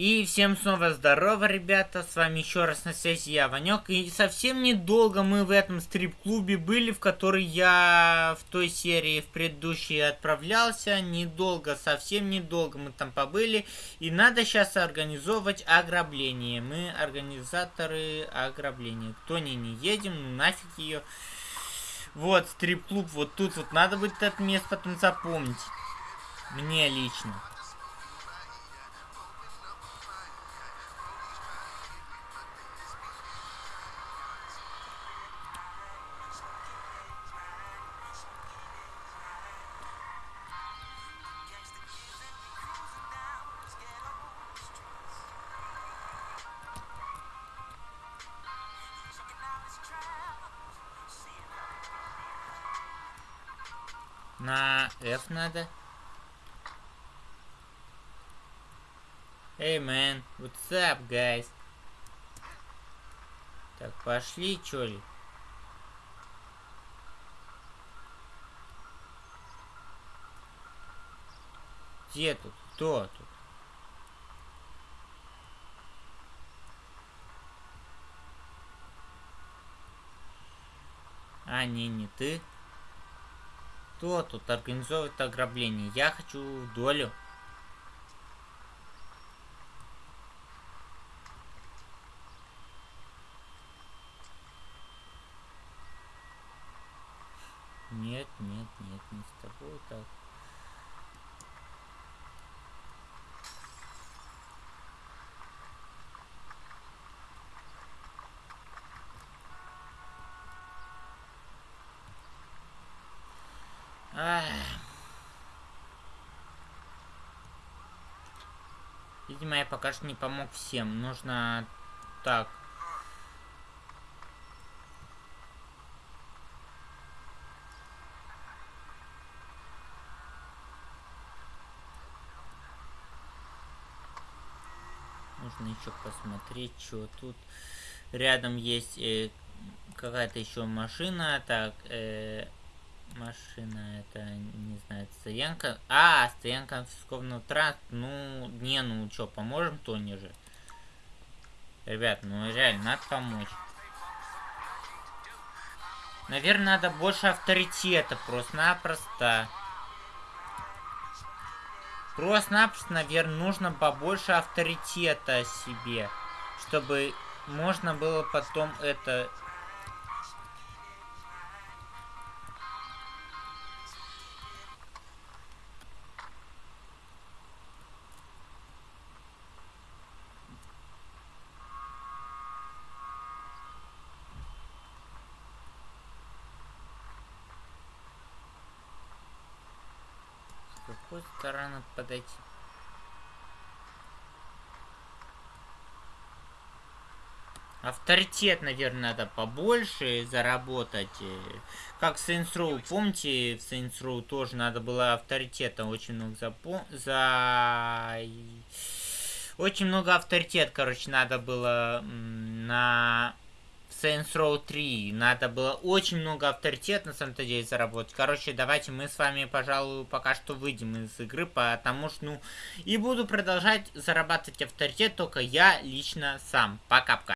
И всем снова здорово, ребята, с вами еще раз на связи я, Ванек, и совсем недолго мы в этом стрип-клубе были, в который я в той серии в предыдущей отправлялся, недолго, совсем недолго мы там побыли, и надо сейчас организовывать ограбление, мы организаторы ограбления, кто не, не едем, ну нафиг ее, вот, стрип-клуб, вот тут вот, надо будет это место потом запомнить, мне лично. На F надо. Эй, hey, man, what's up, guys? Так, пошли, чё ли? Где тут? Кто тут? А, не, не ты. Кто тут организовывает ограбление? Я хочу долю. Нет, нет, нет, не с тобой Видимо, я пока что не помог всем. Нужно... Так. Нужно еще посмотреть, что тут. Рядом есть э, какая-то еще машина. Так, э, Машина, это, не знаю, стоянка. А, стоянка конфискованного транспорта. Ну, не, ну что, поможем Тони же? Ребят, ну реально, надо помочь. Наверное, надо больше авторитета, просто-напросто. Просто-напросто, наверное, нужно побольше авторитета себе. Чтобы можно было потом это какой стороны подойти? Авторитет, наверное, надо побольше заработать. Как Saints Row. Помните, в Saints Row тоже надо было авторитета очень много запом... за... Очень много авторитет, короче, надо было на Saints Row 3. Надо было очень много авторитета на самом-то деле заработать. Короче, давайте мы с вами, пожалуй, пока что выйдем из игры, потому что, ну, и буду продолжать зарабатывать авторитет только я лично сам. Пока-пока.